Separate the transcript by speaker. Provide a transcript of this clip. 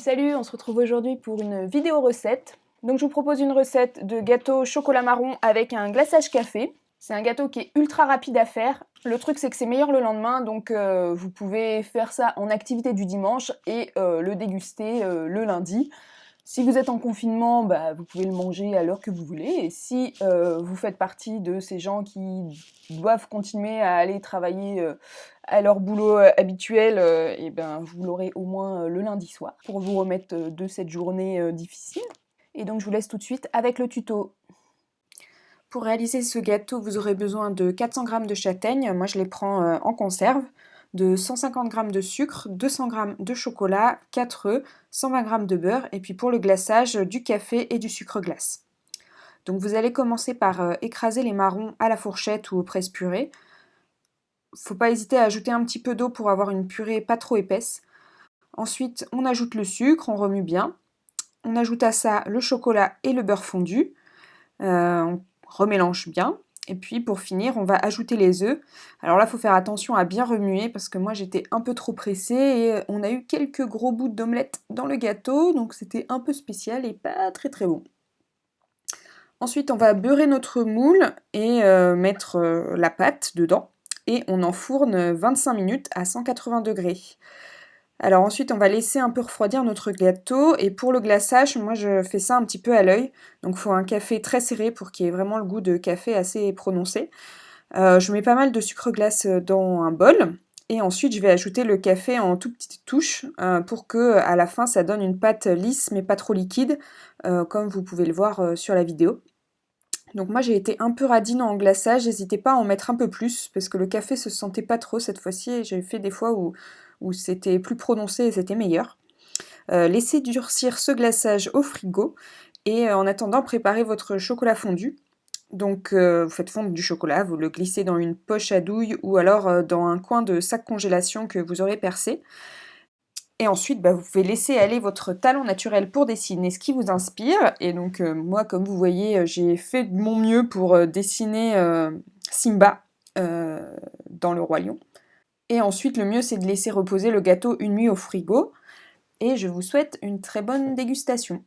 Speaker 1: Salut, on se retrouve aujourd'hui pour une vidéo recette. Donc je vous propose une recette de gâteau chocolat marron avec un glaçage café. C'est un gâteau qui est ultra rapide à faire. Le truc c'est que c'est meilleur le lendemain, donc euh, vous pouvez faire ça en activité du dimanche et euh, le déguster euh, le lundi. Si vous êtes en confinement, bah, vous pouvez le manger à l'heure que vous voulez. Et si vous faites partie de ces gens qui doivent continuer à aller travailler à leur boulot habituel, et eh ben, vous l'aurez au moins le lundi soir pour vous remettre de cette journée difficile. Et donc je vous laisse tout de suite avec le tuto. Pour réaliser ce gâteau, vous aurez besoin de 400 g de châtaignes. Moi, je les prends en conserve de 150 g de sucre, 200 g de chocolat, 4 œufs, 120 g de beurre et puis pour le glaçage, du café et du sucre glace. Donc vous allez commencer par euh, écraser les marrons à la fourchette ou au presse-purée. Faut pas hésiter à ajouter un petit peu d'eau pour avoir une purée pas trop épaisse. Ensuite, on ajoute le sucre, on remue bien. On ajoute à ça le chocolat et le beurre fondu. Euh, on remélange bien. Et puis pour finir, on va ajouter les œufs. Alors là, il faut faire attention à bien remuer parce que moi j'étais un peu trop pressée et on a eu quelques gros bouts d'omelette dans le gâteau, donc c'était un peu spécial et pas très très bon. Ensuite, on va beurrer notre moule et euh, mettre euh, la pâte dedans et on enfourne 25 minutes à 180 degrés. Alors ensuite, on va laisser un peu refroidir notre gâteau. Et pour le glaçage, moi je fais ça un petit peu à l'œil. Donc il faut un café très serré pour qu'il y ait vraiment le goût de café assez prononcé. Euh, je mets pas mal de sucre glace dans un bol. Et ensuite, je vais ajouter le café en tout petites touches euh, pour que à la fin, ça donne une pâte lisse mais pas trop liquide, euh, comme vous pouvez le voir sur la vidéo. Donc moi j'ai été un peu radine en glaçage, n'hésitez pas à en mettre un peu plus parce que le café se sentait pas trop cette fois-ci j'ai fait des fois où où c'était plus prononcé et c'était meilleur. Euh, laissez durcir ce glaçage au frigo et euh, en attendant préparez votre chocolat fondu. Donc euh, vous faites fondre du chocolat, vous le glissez dans une poche à douille ou alors dans un coin de sac congélation que vous aurez percé. Et ensuite, bah, vous pouvez laisser aller votre talon naturel pour dessiner ce qui vous inspire. Et donc moi, comme vous voyez, j'ai fait de mon mieux pour dessiner Simba dans le Roi Lion. Et ensuite, le mieux, c'est de laisser reposer le gâteau une nuit au frigo. Et je vous souhaite une très bonne dégustation.